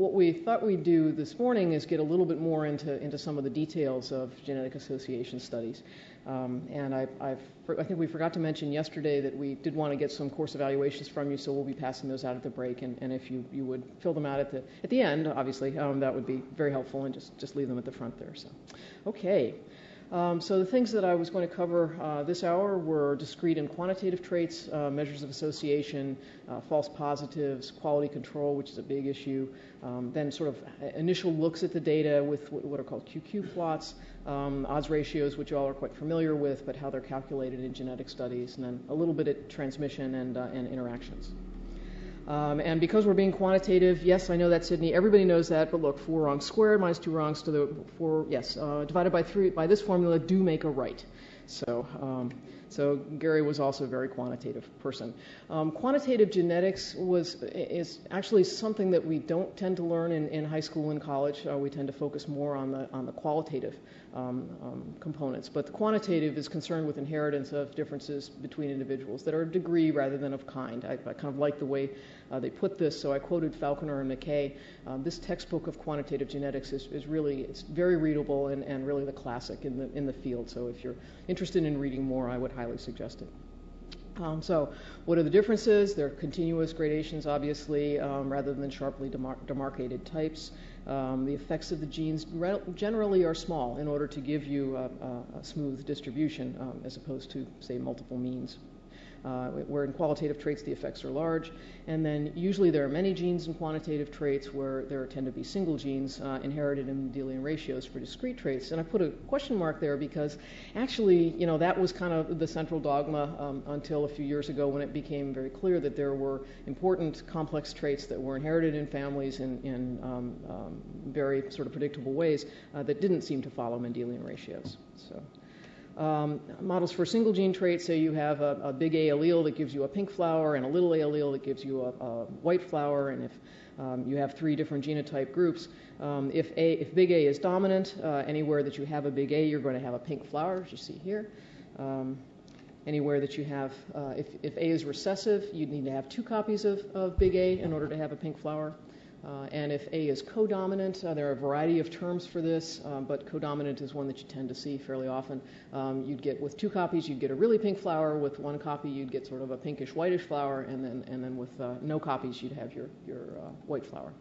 what we thought we'd do this morning is get a little bit more into, into some of the details of genetic association studies. Um, and I, I think we forgot to mention yesterday that we did want to get some course evaluations from you, so we'll be passing those out at the break. And, and if you, you would fill them out at the, at the end, obviously, um, that would be very helpful, and just, just leave them at the front there. So, okay. Um, so the things that I was going to cover uh, this hour were discrete and quantitative traits, uh, measures of association, uh, false positives, quality control, which is a big issue, um, then sort of initial looks at the data with what are called QQ plots, um, odds ratios, which you all are quite familiar with, but how they're calculated in genetic studies, and then a little bit at transmission and, uh, and interactions. Um, and because we're being quantitative, yes, I know that, Sydney. Everybody knows that. But look, 4 wrongs squared minus 2 wrongs to the 4, yes, uh, divided by 3 by this formula do make a right. So, um, so Gary was also a very quantitative person. Um, quantitative genetics was is actually something that we don't tend to learn in, in high school and college. Uh, we tend to focus more on the on the qualitative components. But the quantitative is concerned with inheritance of differences between individuals that are of degree rather than of kind. I, I kind of like the way uh, they put this, so I quoted Falconer and Mackay. Um, this textbook of quantitative genetics is, is really, it's very readable and, and really the classic in the, in the field. So if you're interested in reading more, I would highly suggest it. Um, so, what are the differences? They're continuous gradations, obviously, um, rather than sharply demar- demarcated types. Um, the effects of the genes generally are small in order to give you a, a, a smooth distribution um, as opposed to, say, multiple means uh, where in qualitative traits the effects are large. And then usually there are many genes in quantitative traits where there tend to be single genes uh, inherited in Mendelian ratios for discrete traits. And I put a question mark there because actually, you know, that was kind of the central dogma um, until a few years ago when it became very clear that there were important complex traits that were inherited in families in, in um, um, very sort of predictable ways uh, that didn't seem to follow Mendelian ratios. So. Um, models for single gene traits say you have a, a, big A allele that gives you a pink flower and a little a allele that gives you a, a white flower. And if um, you have three different genotype groups, um, if, a, if big A is dominant, uh, anywhere that you have a big A, you're going to have a pink flower, as you see here. Um, anywhere that you have, uh, if, if A is recessive, you need to have two copies of, of big A in order to have a pink flower. Uh, and if A is codominant, uh, there are a variety of terms for this, um, but codominant is one that you tend to see fairly often. Um, you'd get with two copies, you'd get a really pink flower. With one copy, you'd get sort of a pinkish whitish flower, and then and then with uh, no copies, you'd have your your white flower.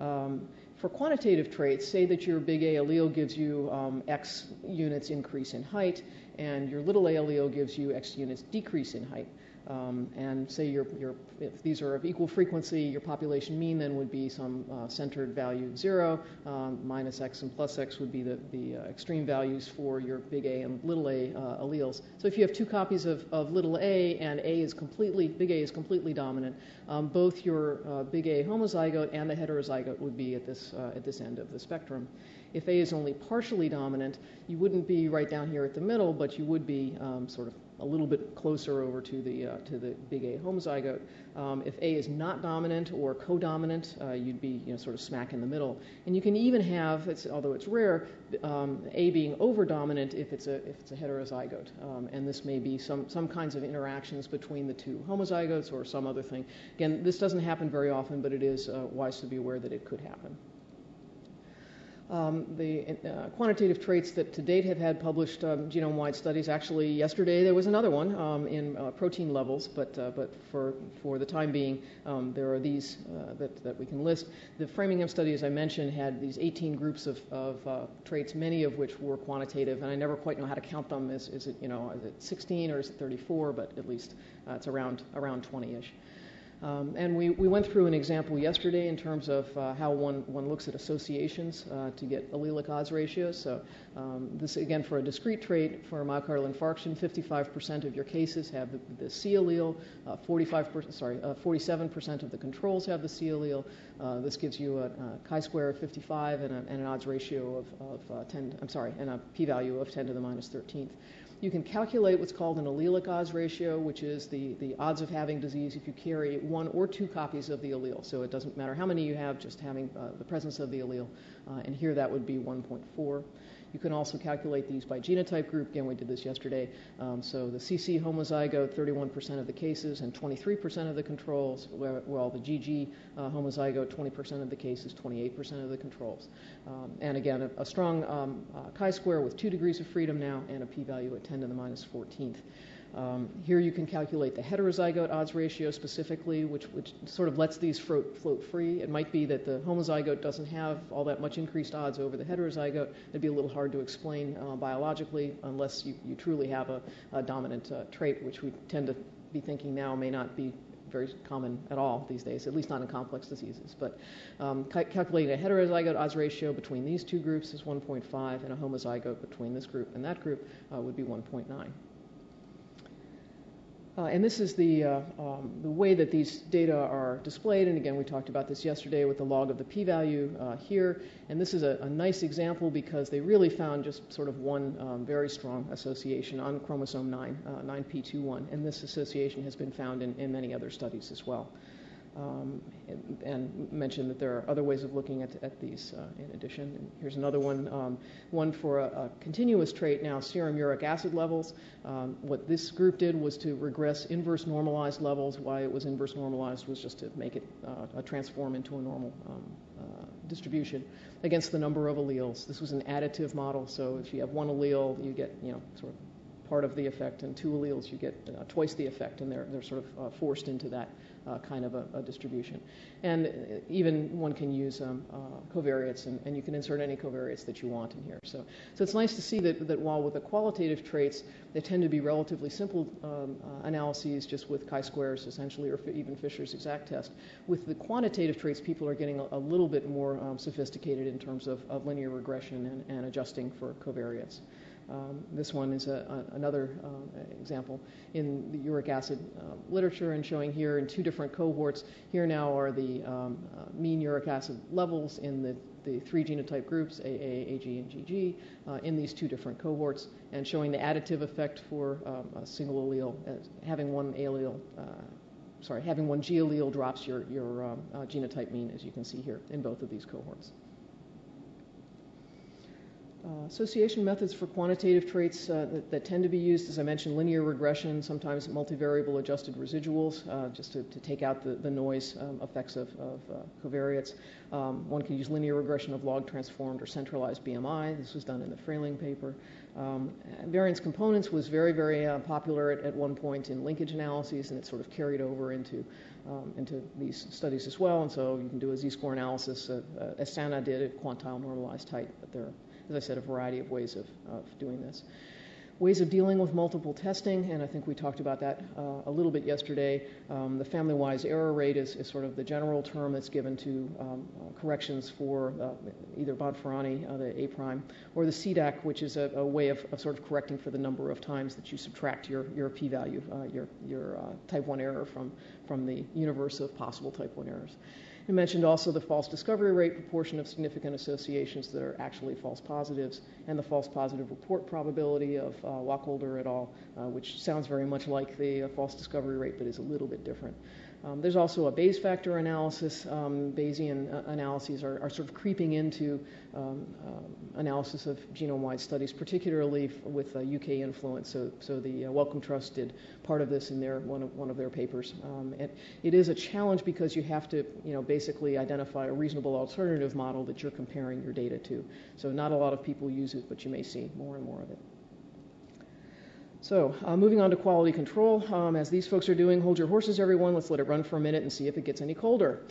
Um, for quantitative traits, say that your big A allele gives you um, X units increase in height, and your little a allele gives you X units decrease in height. Um, and say your, your, if these are of equal frequency, your population mean then would be some uh, centered value zero, um, minus x and plus x would be the, the uh, extreme values for your big A and little a uh, alleles. So if you have two copies of, of little a and A is completely, big A is completely dominant, um, both your uh, big A homozygote and the heterozygote would be at this, uh, at this end of the spectrum. If A is only partially dominant, you wouldn't be right down here at the middle, but you would be um, sort of a little bit closer over to the, uh, to the big A homozygote. Um, if A is not dominant or codominant, uh, you'd be you know, sort of smack in the middle. And you can even have, it's, although it's rare, um, A being overdominant if it's a, if it's a heterozygote. Um, and this may be some, some kinds of interactions between the two homozygotes or some other thing. Again, this doesn't happen very often, but it is uh, wise to be aware that it could happen. Um, the uh, quantitative traits that to date have had published um, genome-wide studies. Actually, yesterday there was another one um, in uh, protein levels, but uh, but for for the time being, um, there are these uh, that that we can list. The Framingham study, as I mentioned, had these 18 groups of, of uh, traits, many of which were quantitative, and I never quite know how to count them. Is is it you know is it 16 or is it 34? But at least uh, it's around around 20ish. Um, and we, we went through an example yesterday in terms of uh, how one, one looks at associations uh, to get allelic odds ratios. So um, this, again, for a discrete trait, for myocardial infarction, 55% of your cases have the, the C allele, uh, 45%, sorry, 47% uh, of the controls have the C allele. Uh, this gives you a, a chi-square of 55 and, a, and, an odds ratio of, of uh, 10, I'm sorry, and a p-value of 10 to the minus 13th. You can calculate what's called an allelic odds ratio, which is the, the odds of having disease if you carry one or two copies of the allele. So it doesn't matter how many you have, just having uh, the presence of the allele. Uh, and here that would be 1.4. You can also calculate these by genotype group. Again, we did this yesterday. Um, so the CC homozygote, 31% of the cases and 23% of the controls, while the GG uh, homozygote, 20% of the cases, 28% of the controls. Um, and again, a, a strong um, uh, chi-square with two degrees of freedom now and a p-value at 10 to the minus 14th. Um, here you can calculate the heterozygote odds ratio specifically, which, which sort of lets these float, float, free. It might be that the homozygote doesn't have all that much increased odds over the heterozygote. It'd be a little hard to explain uh, biologically unless you, you, truly have a, a dominant uh, trait, which we tend to be thinking now may not be very common at all these days, at least not in complex diseases. But um, ca- calculating a heterozygote odds ratio between these two groups is 1.5, and a homozygote between this group and that group uh, would be 1.9. Uh, and this is the, uh, um, the way that these data are displayed. And again, we talked about this yesterday with the log of the p-value uh, here. And this is a, a, nice example because they really found just sort of one um, very strong association on chromosome 9, 9p21. Uh, and this association has been found in, in many other studies as well um, and, mentioned that there are other ways of looking at, at these uh, in addition. And here's another one, um, one for a, a, continuous trait now, serum uric acid levels. Um, what this group did was to regress inverse normalized levels. Why it was inverse normalized was just to make it uh, transform into a normal um, uh, distribution against the number of alleles. This was an additive model, so if you have one allele, you get, you know, sort of part of the effect, and two alleles, you get uh, twice the effect, and they're, they're sort of uh, forced into that uh, kind of a, a, distribution. And even one can use um, uh, covariates, and, and, you can insert any covariates that you want in here. So, so it's nice to see that, that while with the qualitative traits, they tend to be relatively simple um, uh, analyses just with chi-squares essentially, or even Fisher's exact test. With the quantitative traits, people are getting a, a little bit more um, sophisticated in terms of, of linear regression and, and adjusting for covariates. Um, this one is a, a, another uh, example in the uric acid uh, literature and showing here in two different cohorts. Here now are the um, uh, mean uric acid levels in the, the three genotype groups, AA, AG, and GG, uh, in these two different cohorts, and showing the additive effect for um, a single allele. having one allele, uh, sorry, having one G allele drops your, your um, uh, genotype mean, as you can see here in both of these cohorts. Uh, association methods for quantitative traits uh, that, that, tend to be used, as I mentioned, linear regression, sometimes multivariable adjusted residuals, uh, just to, to, take out the, the noise um, effects of, of uh, covariates. Um, one can use linear regression of log transformed or centralized BMI. This was done in the Frayling paper. Um, variance components was very, very uh, popular at, at, one point in linkage analyses, and it sort of carried over into um, into these studies as well. And so you can do a z-score analysis, uh, as Sanna did at quantile normalized height, but there as I said, a variety of ways of, of doing this. Ways of dealing with multiple testing, and I think we talked about that uh, a little bit yesterday. Um, the family-wise error rate is, is, sort of the general term that's given to um, uh, corrections for uh, either Bonferroni, uh, the A prime, or the Sidak, which is a, a way of, of, sort of correcting for the number of times that you subtract your, your p-value, uh, your, your uh, type 1 error from, from the universe of possible type 1 errors. I mentioned also the false discovery rate proportion of significant associations that are actually false positives, and the false positive report probability of uh, Wacholder et al., uh, which sounds very much like the uh, false discovery rate but is a little bit different. Um, there's also a Bayes factor analysis. Um, Bayesian uh, analyses are, are, sort of creeping into um, um analysis of genome-wide studies, particularly with UK influence. So, so the uh, Wellcome Trust did part of this in their one of, one of their papers. Um, and it is a challenge because you have to, you know, basically identify a reasonable alternative model that you're comparing your data to. So not a lot of people use it, but you may see more and more of it. So, uh, moving on to quality control. Um, as these folks are doing, hold your horses, everyone. Let's let it run for a minute and see if it gets any colder.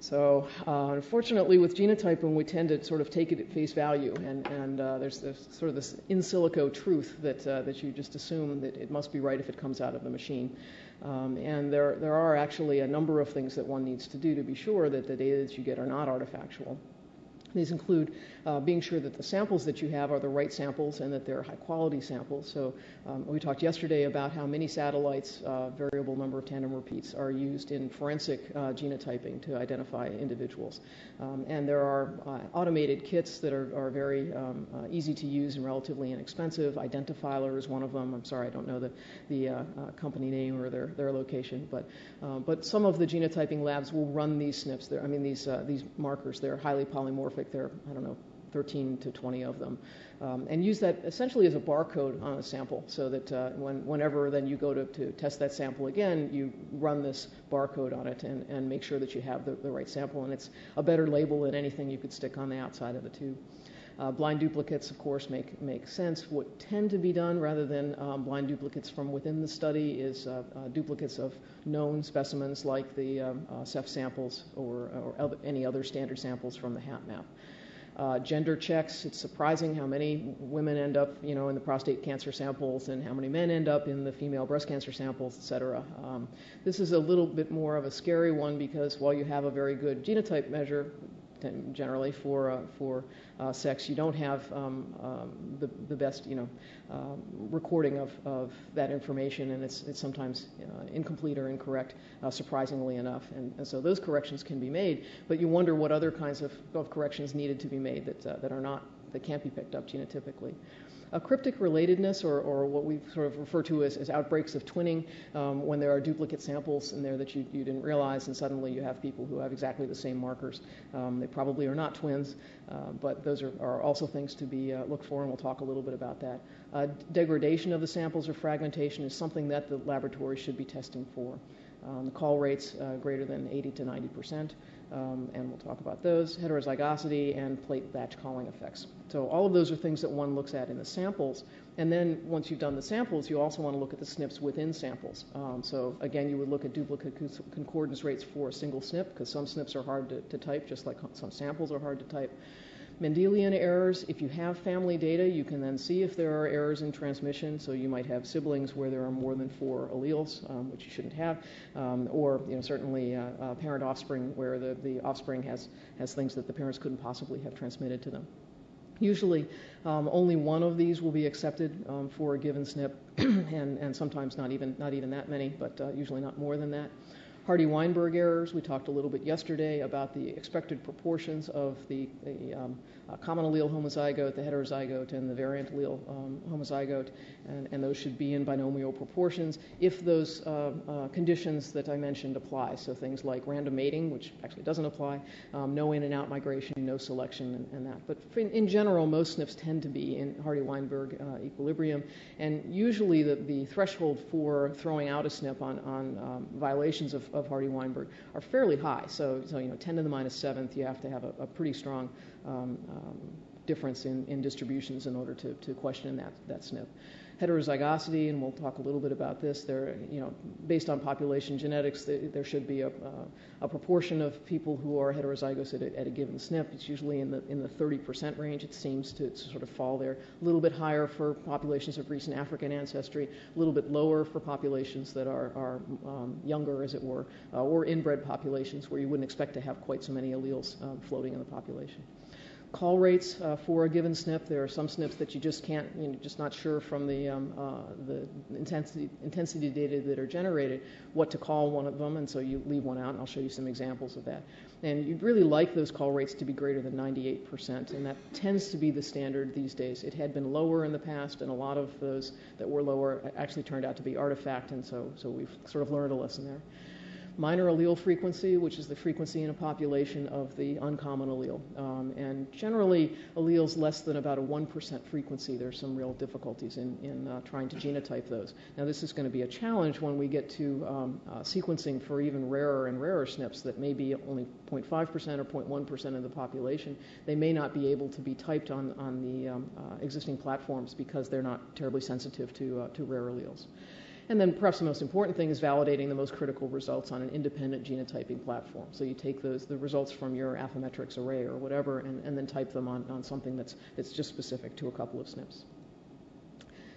So, uh, unfortunately, with genotyping, we tend to sort of take it at face value, and, and uh, there's, sort of this in silico truth that, uh, that you just assume that it must be right if it comes out of the machine. Um, and there, there are actually a number of things that one needs to do to be sure that the data that you get are not artifactual. These include uh, being sure that the samples that you have are the right samples and that they're high quality samples. So um, we talked yesterday about how many satellites, uh, variable number of tandem repeats, are used in forensic uh, genotyping to identify individuals. Um, and there are uh, automated kits that are, are very um, uh, easy to use and relatively inexpensive. Identifiler is one of them. I'm sorry, I don't know the, the company name or their, their location, but, but some of the genotyping labs will run these SNPs. They're, I mean, these, these markers. They're highly polymorphic. They're, I don't know, 13 to 20 of them, um, and use that essentially as a barcode on a sample so that uh, when, whenever then you go to, to test that sample again, you run this barcode on it and, and make sure that you have the, the right sample. And it's a better label than anything you could stick on the outside of the tube. Uh, blind duplicates, of course, make, make sense. What tend to be done rather than um, blind duplicates from within the study is uh, uh, duplicates of known specimens like the um, uh, Ceph samples or, or any other standard samples from the HapMap. Uh, gender checks, it's surprising how many women end up, you know, in the prostate cancer samples and how many men end up in the female breast cancer samples, et cetera. Um, this is a little bit more of a scary one because while you have a very good genotype measure, generally for uh, for uh, sex. You don't have um, um, the, the best you know um, recording of, of that information, and it's it's sometimes uh, incomplete or incorrect, uh, surprisingly enough. And, and, so those corrections can be made, but you wonder what other kinds of, of corrections needed to be made that uh, that are not that can't be picked up genotypically. A cryptic relatedness, or, or what we sort of refer to as, as outbreaks of twinning, um, when there are duplicate samples in there that you, you didn't realize, and suddenly you have people who have exactly the same markers. Um, they probably are not twins, uh, but those are, are, also things to be uh, looked for, and we'll talk a little bit about that. Uh, degradation of the samples or fragmentation is something that the laboratory should be testing for. Um, the call rates uh, greater than 80 to 90 percent um, and we'll talk about those, heterozygosity, and plate batch calling effects. So all of those are things that one looks at in the samples. And then once you've done the samples, you also want to look at the SNPs within samples. Um, so again, you would look at duplicate concordance rates for a single SNP, because some SNPs are hard to, to type, just like some samples are hard to type. Mendelian errors, if you have family data, you can then see if there are errors in transmission. So you might have siblings where there are more than four alleles, um, which you shouldn't have, um, or you know, certainly uh, uh, parent offspring where the, the offspring has, has things that the parents couldn't possibly have transmitted to them. Usually, um, only one of these will be accepted um, for a given SNP, and, and sometimes not even, not even that many, but uh, usually not more than that. Hardy-Weinberg errors, we talked a little bit yesterday about the expected proportions of the, the um, uh, common allele homozygote, the heterozygote, and the variant allele um, homozygote, and, and, those should be in binomial proportions if those uh, uh, conditions that I mentioned apply. So things like random mating, which actually doesn't apply, um, no in and out migration, no selection, and, and that. But in, in, general, most SNPs tend to be in Hardy-Weinberg uh, equilibrium, and usually the, the threshold for throwing out a SNP on, on um, violations of of Hardy-Weinberg are fairly high. So, so, you know, 10 to the minus seventh, you have to have a, a pretty strong difference in, in distributions in order to, to question that, that SNP heterozygosity, and we'll talk a little bit about this. There, you know, based on population genetics, there should be a, a proportion of people who are heterozygous at a, at a, given SNP. It's usually in the in the 30% range. It seems to, to, sort of fall there. A little bit higher for populations of recent African ancestry. A little bit lower for populations that are are um, younger, as it were, uh, or inbred populations where you wouldn't expect to have quite so many alleles um, floating in the population call rates uh, for a given SNP. There are some SNPs that you just can't, you know, just not sure from the, um, uh, the intensity, intensity data that are generated what to call one of them, and so you leave one out, and I'll show you some examples of that. And you'd really like those call rates to be greater than 98%, and that tends to be the standard these days. It had been lower in the past, and a lot of those that were lower actually turned out to be artifact, and so, so we've sort of learned a lesson there minor allele frequency, which is the frequency in a population of the uncommon allele. Um, and generally, alleles less than about a 1% frequency, there's some real difficulties in, in uh, trying to genotype those. Now, this is going to be a challenge when we get to um, uh, sequencing for even rarer and rarer SNPs that may be only 0.5% or 0.1% of the population. They may not be able to be typed on, on the um, uh, existing platforms because they're not terribly sensitive to, uh, to rare alleles. And then perhaps the most important thing is validating the most critical results on an independent genotyping platform. So you take those the results from your Affymetrix array or whatever and, and then type them on, on something that's, that's just specific to a couple of SNPs.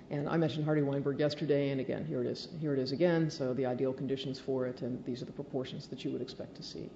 And I mentioned Hardy-Weinberg yesterday, and again, here it is. Here it is again. So the ideal conditions for it, and these are the proportions that you would expect to see.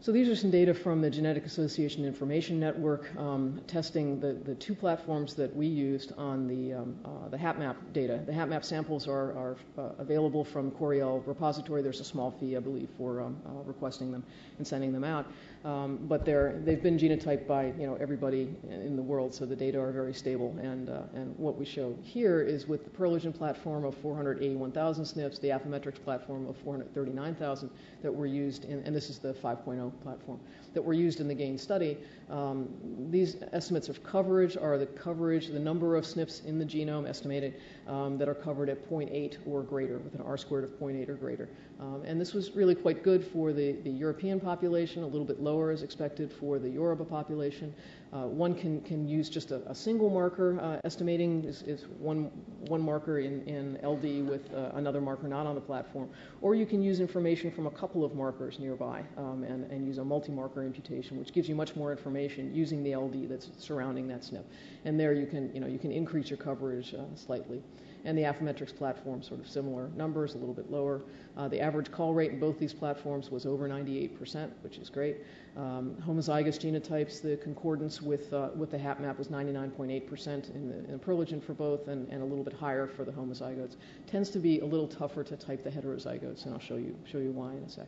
So these are some data from the Genetic Association Information Network um, testing the, the two platforms that we used on the, um, uh, the HapMap data. The HapMap samples are, are uh, available from Coriell repository. There's a small fee, I believe, for um, uh, requesting them and sending them out. Um, but they're, they've been genotyped by you know, everybody in the world, so the data are very stable. And, uh, and what we show here is with the Perlegen platform of 481,000 SNPs, the Affymetrix platform of 439,000 that were used, in, and this is the 5.0 platform that were used in the GAIN study. Um, these estimates of coverage are the coverage, the number of SNPs in the genome estimated um, that are covered at 0.8 or greater, with an R squared of 0.8 or greater. Um, and this was really quite good for the, the European population, a little bit lower as expected for the Yoruba population. Uh, one can, can use just a, a single marker. Uh, estimating is, is, one, one marker in, in LD with uh, another marker not on the platform. Or you can use information from a couple of markers nearby um, and, and use a multi-marker imputation, which gives you much more information using the LD that's surrounding that SNP. And there you can, you know, you can increase your coverage uh, slightly and the Affymetrix platform, sort of similar numbers, a little bit lower. Uh, the average call rate in both these platforms was over 98%, which is great. Um, homozygous genotypes, the concordance with, uh, with the HapMap was 99.8% in the, in the for both and, and a little bit higher for the homozygotes. Tends to be a little tougher to type the heterozygotes, and I'll show you, show you why in a sec.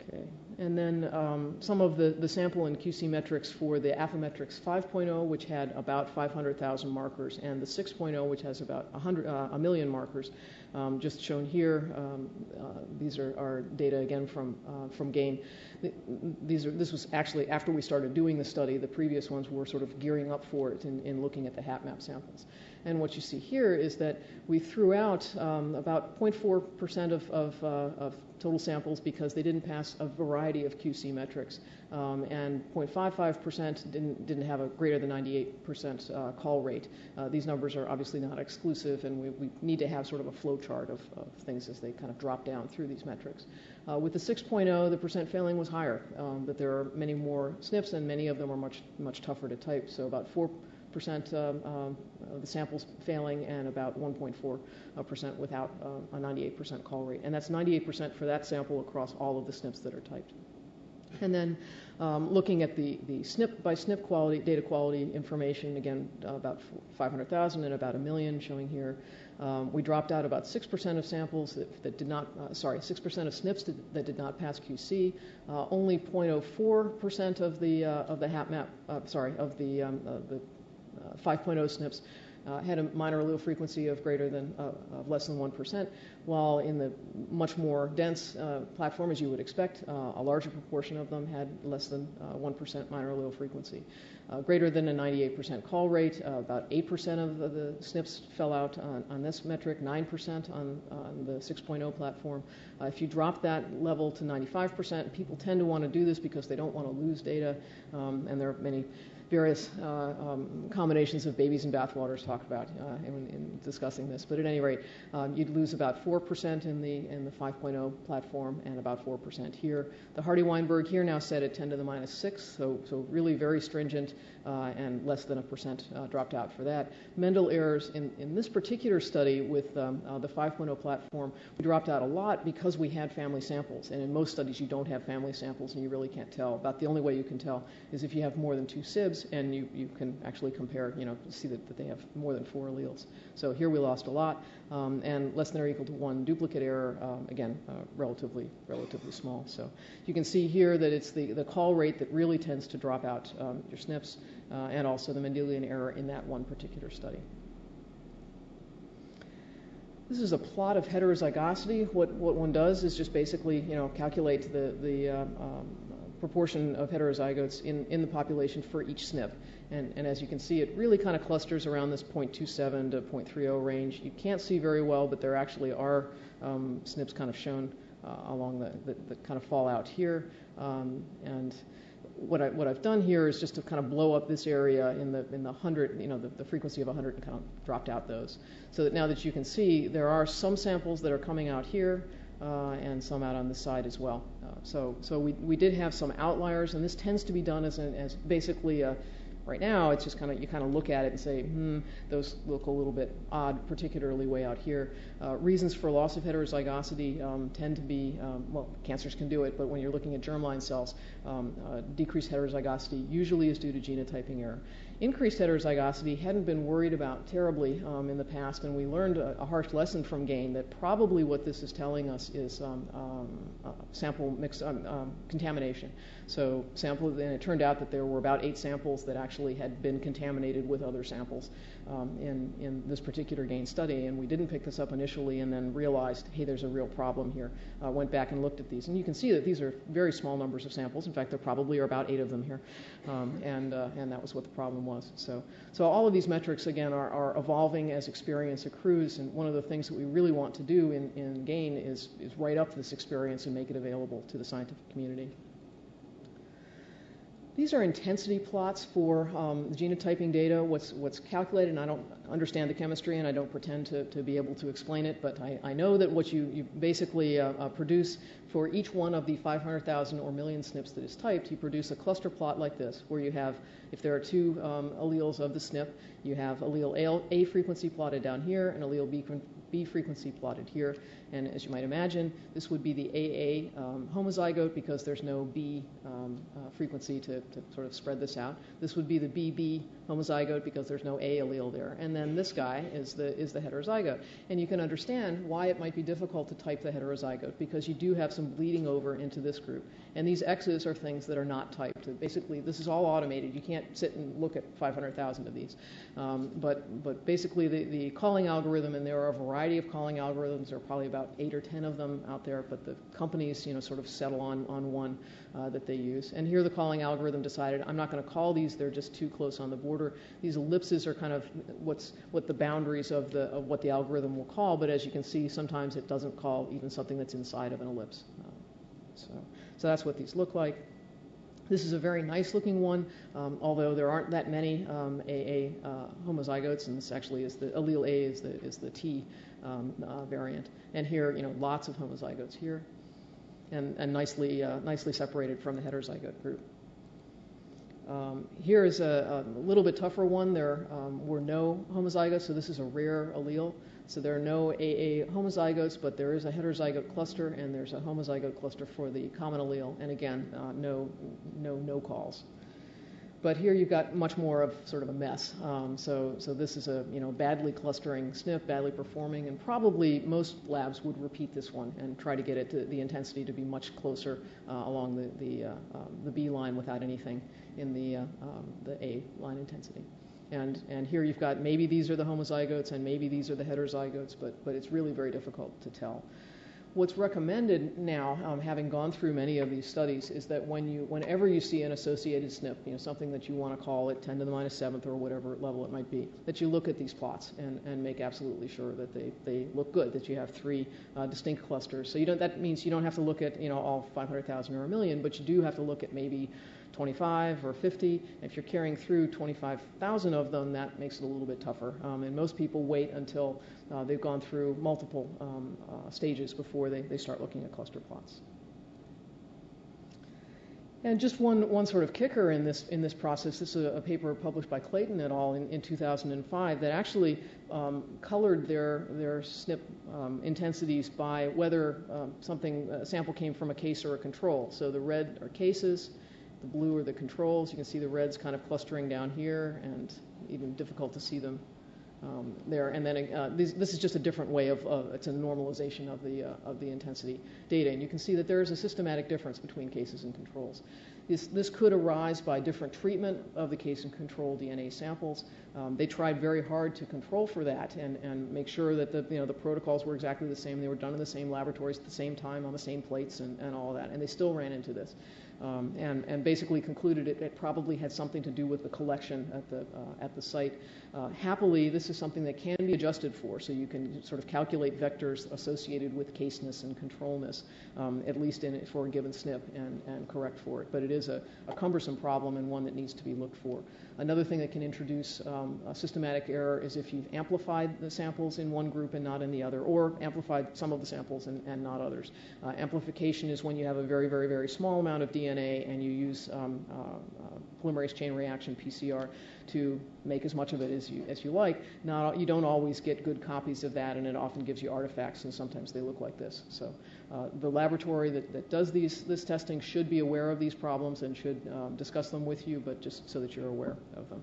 Okay. And then um, some of the, the sample and QC metrics for the Affymetrix 5.0, which had about 500,000 markers, and the 6.0, which has about 100, uh, a million markers, um, just shown here. Um, uh, these are, are, data again from, uh, from GAIN. These are, this was actually after we started doing the study. The previous ones were sort of gearing up for it in, in looking at the HapMap samples. And what you see here is that we threw out um, about 0.4% of, of, uh, of, total samples because they didn't pass a variety of QC metrics. Um, and 0.55% didn't, didn't have a greater than 98% uh, call rate. Uh, these numbers are obviously not exclusive, and we, we, need to have sort of a flow chart of, of, things as they kind of drop down through these metrics. Uh, with the 6.0, the percent failing was higher, um, but there are many more SNPs, and many of them are much, much tougher to type. So about 4 percent um, um, of the samples failing and about 1.4 uh, percent without uh, a 98 percent call rate. And that's 98 percent for that sample across all of the SNPs that are typed. And then um, looking at the, the SNP by SNP quality, data quality information, again, uh, about 500,000 and about a million showing here. Um, we dropped out about 6% of samples that, that did not, uh, sorry, 6% of SNPs that, that, did not pass QC. Uh, only 0.04% of the, uh, of the HapMap, uh, sorry, of the, um, the 5.0 SNPs uh, had a minor allele frequency of greater than uh, of less than 1%, while in the much more dense uh, platform, as you would expect, uh, a larger proportion of them had less than 1% uh, minor allele frequency. Uh, greater than a 98% call rate, about 8% of the SNPs fell out on, on this metric, 9% on, on the 6.0 platform. if you drop that level to 95%, people tend to want to do this because they don't want to lose data, um, and there are many various uh, um, combinations of babies and bathwaters talked about uh, in, in, discussing this. But at any rate, um, you'd lose about 4% in the, in the 5.0 platform and about 4% here. The Hardy-Weinberg here now set at 10 to the minus 6, so, so really very stringent uh, and less than a percent dropped out for that. Mendel errors in, in this particular study with um, the 5.0 platform, we dropped out a lot because we had family samples. And in most studies, you don't have family samples and you really can't tell. About the only way you can tell is if you have more than two SIBs and you, you can actually compare, you know, see that, that they have more than four alleles. So here we lost a lot, um, and less than or equal to one duplicate error, um, again, uh, relatively, relatively small. So you can see here that it's the, the call rate that really tends to drop out um, your SNPs, uh, and also the Mendelian error in that one particular study. This is a plot of heterozygosity. What, what one does is just basically, you know, calculate the, the uh, um, proportion of heterozygotes in, in the population for each SNP. And, and as you can see, it really kind of clusters around this 0.27 to 0.30 range. You can't see very well, but there actually are um, SNPs kind of shown uh, along the, that, that kind of fall out here. Um, and what, I, what I've done here is just to kind of blow up this area in the, in the 100, you know, the, the frequency of 100 and kind of dropped out those. So that now that you can see, there are some samples that are coming out here and some out on the side as well. Uh, so so we, we did have some outliers, and this tends to be done as, an, as basically a, right now it's just kind of you kind of look at it and say hmm those look a little bit odd particularly way out here uh, reasons for loss of heterozygosity um, tend to be um, well cancers can do it but when you're looking at germline cells um, uh, decreased heterozygosity usually is due to genotyping error increased heterozygosity hadn't been worried about terribly um, in the past, and we learned a, a, harsh lesson from GAIN that probably what this is telling us is um, um, uh, sample mix um, um, contamination. So sample, and it turned out that there were about eight samples that actually had been contaminated with other samples um, in, in this particular GAIN study, and we didn't pick this up initially and then realized, hey, there's a real problem here. Uh, went back and looked at these, and you can see that these are very small numbers of samples. In fact, there probably are about eight of them here, and, uh, and that was what the problem was was. So, so all of these metrics, again, are, are evolving as experience accrues. And one of the things that we really want to do in, in GAIN is, is write up this experience and make it available to the scientific community. These are intensity plots for um, genotyping data, what's, what's calculated, and I don't understand the chemistry and I don't pretend to, to be able to explain it, but I, I know that what you, you basically uh, uh, produce for each one of the 500,000 or million SNPs that is typed, you produce a cluster plot like this, where you have, if there are two um, alleles of the SNP, you have allele A, A frequency plotted down here and allele B, B frequency plotted here. And as you might imagine, this would be the AA um, homozygote because there's no B um, uh, frequency to, to, sort of spread this out. This would be the BB homozygote because there's no A allele there. And then this guy is the, is the heterozygote. And you can understand why it might be difficult to type the heterozygote because you do have some bleeding over into this group. And these X's are things that are not typed. Basically, this is all automated. You can't sit and look at 500,000 of these. Um, but, but basically, the, the calling algorithm, and there are a variety of calling algorithms, there are probably about eight or ten of them out there, but the companies, you know, sort of settle on, on one uh, that they use. And here the calling algorithm decided, I'm not going to call these, they're just too close on the border. These ellipses are kind of what's, what the boundaries of, the, of what the algorithm will call, but as you can see, sometimes it doesn't call even something that's inside of an ellipse. Uh, so, so that's what these look like. This is a very nice looking one, um, although there aren't that many um, AA uh, homozygotes, and this actually is the allele A is the, is the T um, uh, variant. And here, you know, lots of homozygotes here, and, and nicely, uh, nicely separated from the heterozygote group. Um, here is a, a, little bit tougher one. There um, were no homozygotes, so this is a rare allele. So there are no AA homozygotes, but there is a heterozygote cluster, and there's a homozygote cluster for the common allele. And again, uh, no, no, no calls. But here you've got much more of sort of a mess. Um, so, so this is a you know badly clustering SNP, badly performing, and probably most labs would repeat this one and try to get it to the intensity to be much closer uh, along the the, uh, um, the B line without anything in the uh, um, the A line intensity. And, and here you've got maybe these are the homozygotes and maybe these are the heterozygotes, but, but it's really very difficult to tell. What's recommended now, um, having gone through many of these studies, is that when you, whenever you see an associated SNP, you know, something that you want to call it 10 to the minus minus seventh or whatever level it might be, that you look at these plots and, and make absolutely sure that they, they look good, that you have three uh, distinct clusters. So you don't, that means you don't have to look at you know, all 500,000 or a million, but you do have to look at maybe 25 or 50. If you're carrying through 25,000 of them, that makes it a little bit tougher. Um, and most people wait until uh, they've gone through multiple um, uh, stages before they, they start looking at cluster plots. And just one, one sort of kicker in this, in this process, this is a, a paper published by Clayton et al. in, in 2005 that actually um, colored their, their SNP um, intensities by whether um, something, sample came from a case or a control. So the red are cases, the blue are the controls. You can see the reds kind of clustering down here and even difficult to see them um, there. And then uh, this, this, is just a different way of, uh, it's a normalization of the, uh, of the intensity data. And you can see that there is a systematic difference between cases and controls. This, this could arise by different treatment of the case and control DNA samples. Um, they tried very hard to control for that and, and make sure that the, you know, the protocols were exactly the same. They were done in the same laboratories at the same time on the same plates and, and all that. And they still ran into this and, and basically concluded it, it, probably had something to do with the collection at the, uh, at the site. Uh, happily, this is something that can be adjusted for, so you can sort of calculate vectors associated with caseness and controlness, um, at least in, for a given SNP, and, and correct for it. But it is a, a, cumbersome problem and one that needs to be looked for. Another thing that can introduce um, a systematic error is if you've amplified the samples in one group and not in the other, or amplified some of the samples and, and not others. Uh, amplification is when you have a very, very, very small amount of DNA and you use um, uh, uh, polymerase chain reaction PCR to make as much of it as you as you like. You don't always get good copies of that, and it often gives you artifacts, and sometimes they look like this. So uh, the laboratory that, that does these this testing should be aware of these problems and should um, discuss them with you, but just so that you're aware of them.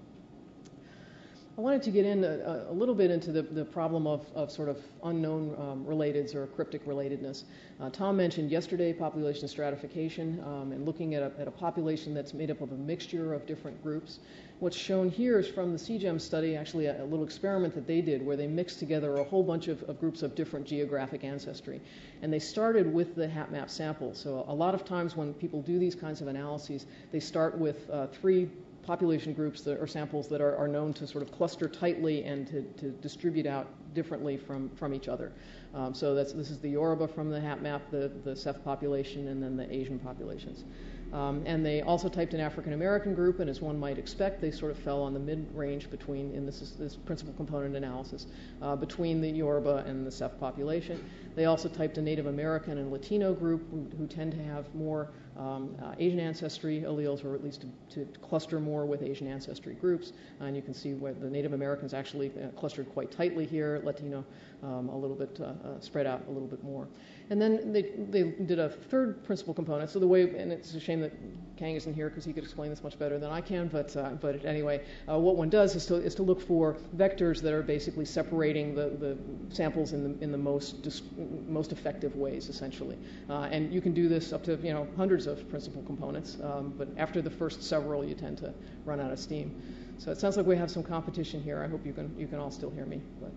I wanted to get in a, a little bit into the, the problem of, of sort of unknown um, relateds or cryptic relatedness. Uh, Tom mentioned yesterday population stratification um, and looking at a, at a population that's made up of a mixture of different groups. What's shown here is from the CGEM study, actually a, a little experiment that they did where they mixed together a whole bunch of, of, groups of different geographic ancestry. And they started with the HapMap sample. So a lot of times when people do these kinds of analyses, they start with uh, three population groups that, or samples that are, are, known to sort of cluster tightly and to, to distribute out differently from, from each other. Um, so this is the Yoruba from the HapMap, the, the Ceph population, and then the Asian populations. Um, and they also typed an African American group, and as one might expect, they sort of fell on the mid range between, in this, is, this principal component analysis, uh, between the Yoruba and the Ceph population. They also typed a Native American and Latino group who, who tend to have more um, uh, Asian ancestry alleles, or at least to, to, cluster more with Asian ancestry groups. And you can see where the Native Americans actually uh, clustered quite tightly here, Latino um, a little bit uh, uh, spread out a little bit more. And then they, they did a third principal component. So the way, and it's a shame that Kang isn't here because he could explain this much better than I can, but, uh, but anyway, uh, what one does is to, is to look for vectors that are basically separating the, the samples in the, in the most, most effective ways, essentially. Uh, and you can do this up to you know, hundreds of principal components, um, but after the first several, you tend to run out of steam. So it sounds like we have some competition here. I hope you can, you can all still hear me. But.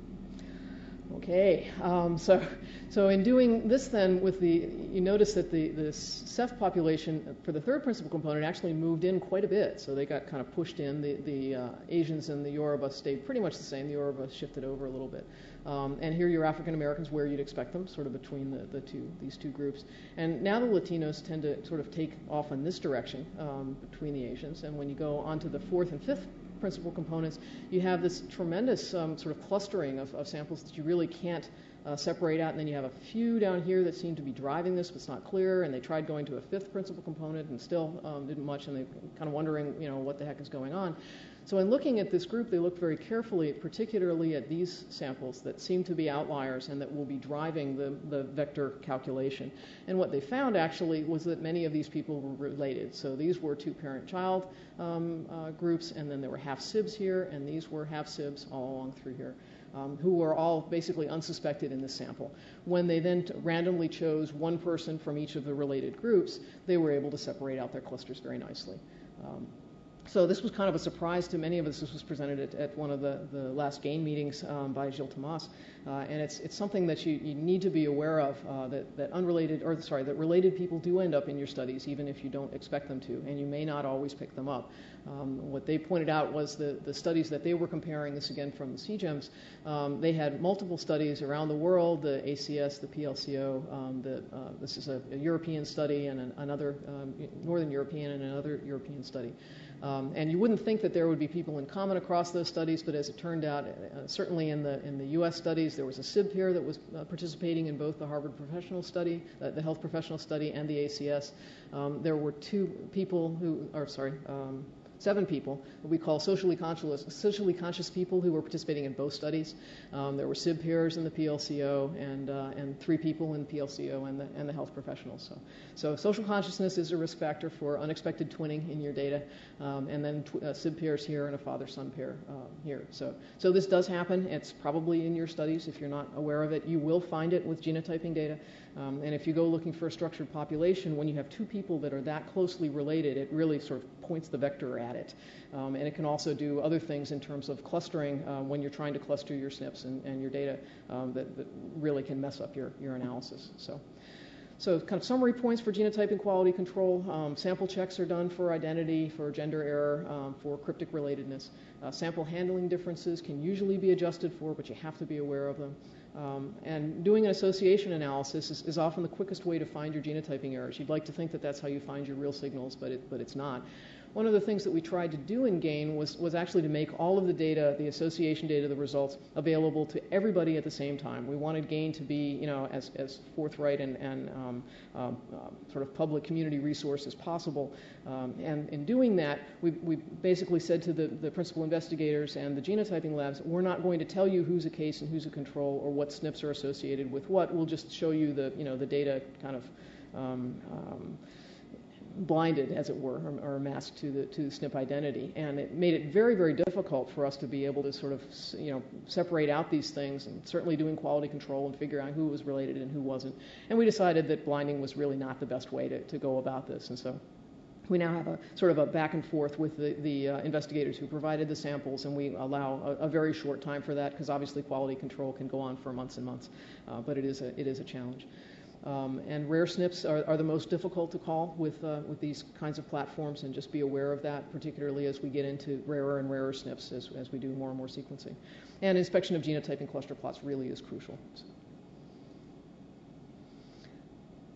Okay, um, so, so in doing this then with the, you notice that the, the Ceph population for the third principal component actually moved in quite a bit. So they got kind of pushed in. The, the uh, Asians and the Yoruba stayed pretty much the same. The Yoruba shifted over a little bit. Um, and here you're African Americans where you'd expect them, sort of between the, the two, these two groups. And now the Latinos tend to sort of take off in this direction um, between the Asians. And when you go on to the fourth and fifth principal components, you have this tremendous um, sort of clustering of, of, samples that you really can't uh, separate out. And then you have a few down here that seem to be driving this, but it's not clear. And they tried going to a fifth principal component and still um, didn't much. And they're kind of wondering, you know, what the heck is going on. So in looking at this group, they looked very carefully, particularly at these samples that seem to be outliers and that will be driving the, the vector calculation. And what they found actually was that many of these people were related. So these were two parent-child um, uh, groups, and then there were half sibs here, and these were half sibs all along through here. Um, who were all basically unsuspected in this sample. When they then randomly chose one person from each of the related groups, they were able to separate out their clusters very nicely. Um, so this was kind of a surprise to many of us. This was presented at, at one of the, the last GAIN meetings um, by Gilles Thomas. Uh, and it's, it's something that you, you need to be aware of, uh, that, that unrelated, or sorry, that related people do end up in your studies, even if you don't expect them to, and you may not always pick them up. Um, what they pointed out was the, the studies that they were comparing, this again from the CGEMs, um, they had multiple studies around the world, the ACS, the PLCO, um, the, uh, this is a, a, European study and an, another um, Northern European and another European study. Um, and you wouldn't think that there would be people in common across those studies, but as it turned out, uh, certainly in the, in the U.S. studies, there was a SIB pair that was uh, participating in both the Harvard professional study, uh, the health professional study, and the ACS. Um, there were two people who, or sorry, um, seven people we call socially conscious, socially conscious people who were participating in both studies. Um, there were SIB peers in the PLCO and, uh, and three people in the PLCO and the, and the health professionals. So, so social consciousness is a risk factor for unexpected twinning in your data, um, and then tw- uh, SIB pairs here and a father-son pair uh, here. So, so this does happen. It's probably in your studies. If you're not aware of it, you will find it with genotyping data. Um, and if you go looking for a structured population, when you have two people that are that closely related, it really sort of points the vector at it. Um, and it can also do other things in terms of clustering uh, when you're trying to cluster your SNPs and, and your data um, that, that, really can mess up your, your analysis. So. So kind of summary points for genotyping quality control. Um, sample checks are done for identity, for gender error, um, for cryptic relatedness. Uh, sample handling differences can usually be adjusted for, but you have to be aware of them. Um, and doing an association analysis is, is, often the quickest way to find your genotyping errors. You'd like to think that that's how you find your real signals, but, it, but it's not one of the things that we tried to do in GAIN was, was actually to make all of the data, the association data, the results, available to everybody at the same time. We wanted GAIN to be, you know, as, as forthright and, and um, um, uh, sort of public community resource as possible. Um, and in doing that, we, we basically said to the, the principal investigators and the genotyping labs, we're not going to tell you who's a case and who's a control or what SNPs are associated with what. We'll just show you the, you know, the data kind of um, um, blinded, as it were, or, or, masked to the to the SNP identity, and it made it very, very difficult for us to be able to sort of, you know, separate out these things, and certainly doing quality control and figure out who was related and who wasn't. And we decided that blinding was really not the best way to, to go about this, and so we now have a sort of a back and forth with the, the uh, investigators who provided the samples, and we allow a, a very short time for that because obviously quality control can go on for months and months, uh, but it is a, it is a challenge. Um, and rare SNPs are, are, the most difficult to call with, uh, with these kinds of platforms, and just be aware of that, particularly as we get into rarer and rarer SNPs as, as we do more and more sequencing. And inspection of genotyping cluster plots really is crucial. So.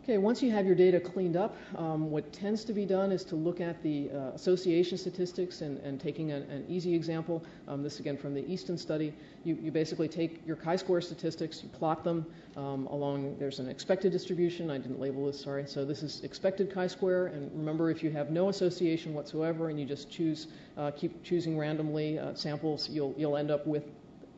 Okay, once you have your data cleaned up, um, what tends to be done is to look at the uh, association statistics and, and taking an, an, easy example, um, this again from the Easton study, you, you basically take your chi-square statistics, you plot them um, along, there's an expected distribution, I didn't label this, sorry, so this is expected chi-square, and remember if you have no association whatsoever and you just choose, uh, keep choosing randomly uh, samples, you'll, you'll end up with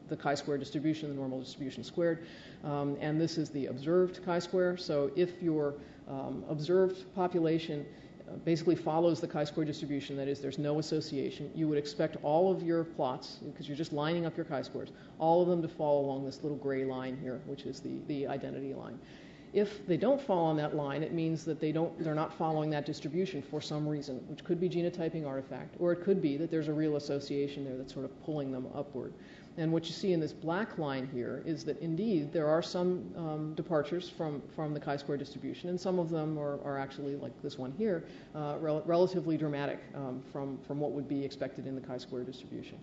the chi-square distribution, the normal distribution squared. Um, and this is the observed chi-square. So if your um, observed population uh, basically follows the chi-square distribution, that is, there's no association, you would expect all of your plots, because you're just lining up your chi-squares, all of them to fall along this little gray line here, which is the, the identity line. If they don't fall on that line, it means that they don't, they're not following that distribution for some reason, which could be genotyping artifact, or it could be that there's a real association there that's sort of pulling them upward. And what you see in this black line here is that indeed there are some um, departures from, from the chi-square distribution, and some of them are, are actually, like this one here, uh, rel- relatively dramatic um, from, from what would be expected in the chi-square distribution.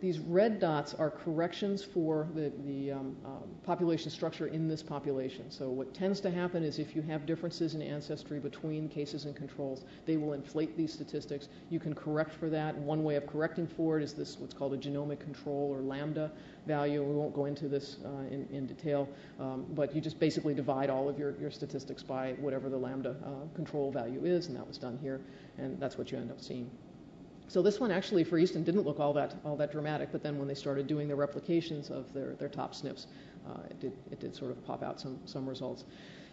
These red dots are corrections for the, the um, um, population structure in this population. So what tends to happen is if you have differences in ancestry between cases and controls, they will inflate these statistics. You can correct for that. One way of correcting for it is this what's called a genomic control or lambda value. We won't go into this uh, in, in, detail, um, but you just basically divide all of your, your statistics by whatever the lambda uh, control value is, and that was done here, and that's what you end up seeing. So this one actually for Easton didn't look all that all that dramatic, but then when they started doing the replications of their, their top SNPs, uh, it did it did sort of pop out some some results.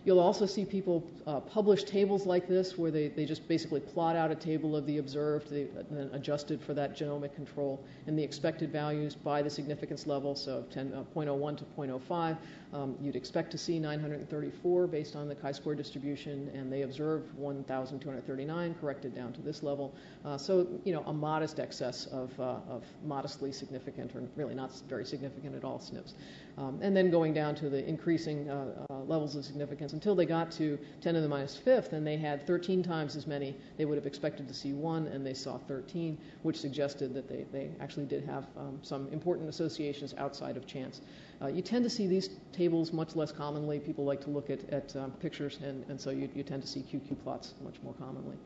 You'll also see people uh, publish tables like this where they, they just basically plot out a table of the observed, they, then adjusted for that genomic control, and the expected values by the significance level, so 10, uh, 0.01 to 0.05. Um, you'd expect to see 934 based on the chi-square distribution, and they observed 1,239 corrected down to this level. Uh, so, you know, a modest excess of, uh, of modestly significant, or really not very significant at all, SNPs. Um, and then going down to the increasing uh, uh, levels of significance until they got to 10 to the minus fifth, and they had 13 times as many. They would have expected to see one, and they saw 13, which suggested that they, they actually did have um, some important associations outside of chance. Uh, you tend to see these tables much less commonly. People like to look at, at um, pictures, and, and so you, you tend to see QQ plots much more commonly.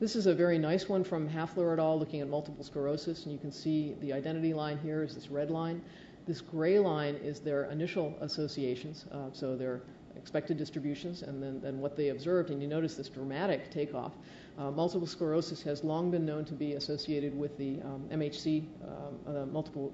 This is a very nice one from Hafler et al. looking at multiple sclerosis, and you can see the identity line here is this red line. This gray line is their initial associations, uh, so their expected distributions, and then, what they observed. And you notice this dramatic takeoff. Uh, multiple sclerosis has long been known to be associated with the um, MHC, um, uh, multiple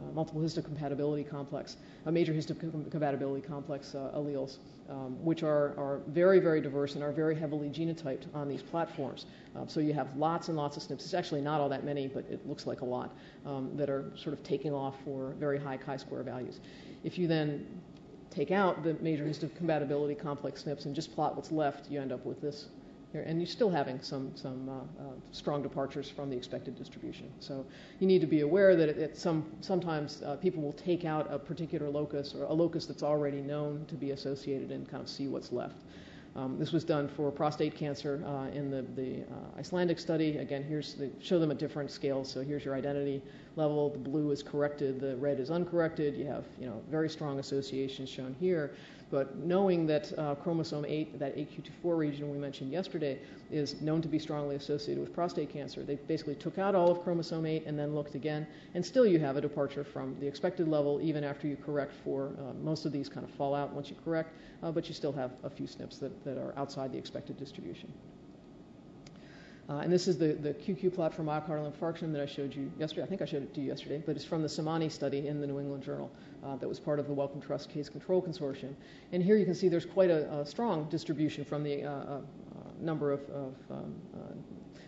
uh, multiple histocompatibility complex, a major histocompatibility complex uh, alleles, um, which are, are very, very diverse and are very heavily genotyped on these platforms. Um, so you have lots and lots of SNPs. It's actually not all that many, but it looks like a lot um, that are sort of taking off for very high chi-square values. If you then take out the major histocompatibility complex SNPs and just plot what's left, you end up with this here, and you're still having some, some uh, uh, strong departures from the expected distribution. So you need to be aware that it, some, sometimes uh, people will take out a particular locus or a locus that's already known to be associated and kind of see what's left. Um, this was done for prostate cancer uh, in the, the uh, Icelandic study. Again, here's the, show them a different scale. So here's your identity level. The blue is corrected, the red is uncorrected. You have you know very strong associations shown here. But knowing that uh, chromosome 8, that 8q24 region we mentioned yesterday, is known to be strongly associated with prostate cancer, they basically took out all of chromosome 8 and then looked again, and still you have a departure from the expected level even after you correct for uh, most of these kind of fall out once you correct, uh, but you still have a few SNPs that, that are outside the expected distribution. Uh, and this is the, the QQ plot for myocardial infarction that I showed you yesterday. I think I showed it to you yesterday, but it's from the Samani study in the New England Journal uh, that was part of the Wellcome Trust Case Control Consortium. And here you can see there's quite a, a strong distribution from the uh, uh number of, of um, uh,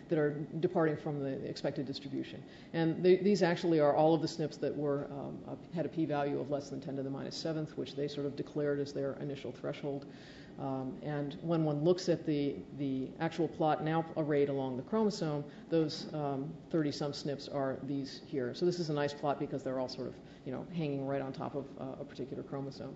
that are departing from the expected distribution. And they, these actually are all of the SNPs that were um, had a p-value of less than 10 to the minus seventh, which they sort of declared as their initial threshold. Um, and when one looks at the, the actual plot now arrayed along the chromosome, those 30-some um, SNPs are these here. So this is a nice plot because they're all sort of, you know, hanging right on top of uh, a particular chromosome.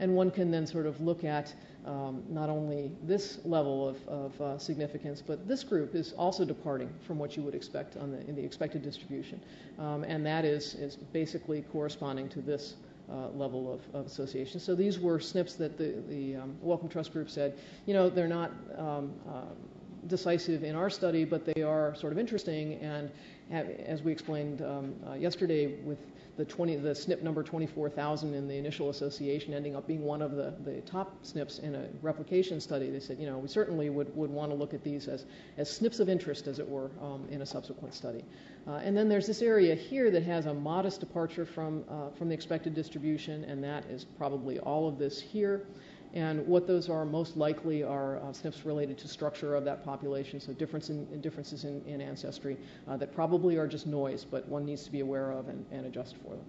And one can then sort of look at um, not only this level of, of uh, significance, but this group is also departing from what you would expect on the, in the expected distribution. Um, and that is, is basically corresponding to this uh, level of, of, association. So these were SNPs that the, the um, Wellcome Trust Group said, you know, they're not um, uh, decisive in our study, but they are sort of interesting. And have, as we explained um, uh, yesterday with the 20, the SNP number 24,000 in the initial association ending up being one of the, the top SNPs in a replication study. They said, you know, we certainly would, would want to look at these as, as SNPs of interest, as it were, um, in a subsequent study. Uh, and then there's this area here that has a modest departure from, uh, from the expected distribution, and that is probably all of this here. And what those are most likely are uh, SNPs related to structure of that population, so difference in, in differences in, in ancestry uh, that probably are just noise, but one needs to be aware of and, and adjust for them.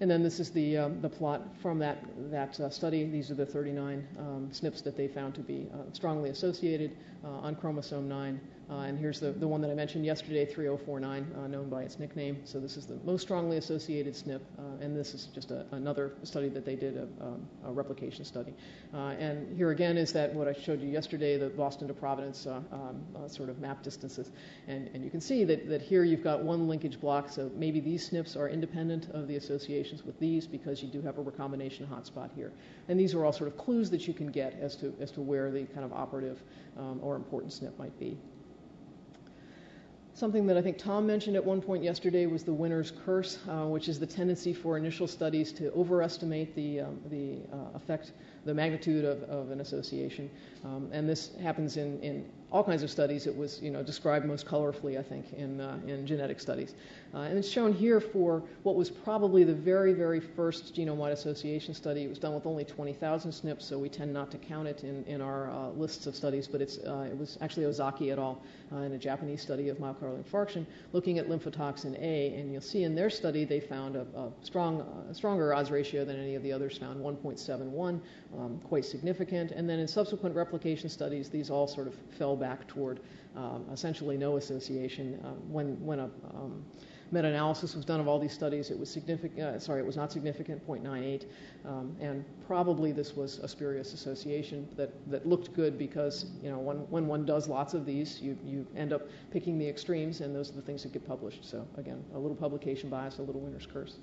And then this is the, um, the plot from that, that uh, study. These are the 39 um, SNPs that they found to be uh, strongly associated uh, on chromosome 9. Uh, and here's the, the one that I mentioned yesterday, 3049, uh, known by its nickname. So this is the most strongly associated SNP, uh, and this is just a, another study that they did, a, um, a replication study. And here again is that what I showed you yesterday, the Boston to Providence um, sort of map distances. And, and you can see that, that here you've got one linkage block, so maybe these SNPs are independent of the associations with these because you do have a recombination hotspot here. And these are all sort of clues that you can get as to, as to where the kind of operative um, or important SNP might be. Something that I think Tom mentioned at one point yesterday was the winner's curse, uh, which is the tendency for initial studies to overestimate the, um, the uh, effect, the magnitude of, of an association. Um, and this happens in, in all kinds of studies. It was you know, described most colorfully, I think, in, uh, in genetic studies. Uh, and it's shown here for what was probably the very, very first genome-wide association study. It was done with only 20,000 SNPs, so we tend not to count it in, in our uh, lists of studies, but it's, uh, it was actually Ozaki et al. Uh, in a Japanese study of myocardial infarction looking at lymphotoxin A, and you'll see in their study they found a, a strong, stronger odds ratio than any of the others found, 1.71, um, quite significant. And then in subsequent replication studies, these all sort of fell back toward um, essentially no association. Uh, when when a um, meta-analysis was done of all these studies, it was significant. Uh, sorry, it was not significant, 0.98, um, and probably this was a spurious association that, that looked good because you know when, when one does lots of these, you you end up picking the extremes, and those are the things that get published. So again, a little publication bias, a little winner's curse.